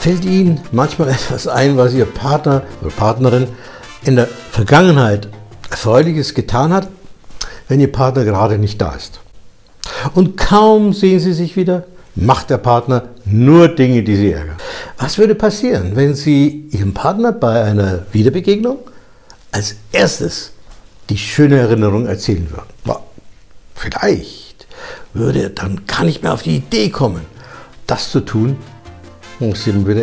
Fällt Ihnen manchmal etwas ein, was Ihr Partner oder Partnerin in der Vergangenheit Erfreuliches getan hat, wenn Ihr Partner gerade nicht da ist? Und kaum sehen Sie sich wieder, macht der Partner nur Dinge, die Sie ärgern. Was würde passieren, wenn Sie Ihrem Partner bei einer Wiederbegegnung als erstes die schöne Erinnerung erzählen würden? Vielleicht würde er dann gar nicht mehr auf die Idee kommen, das zu tun, um sirme bile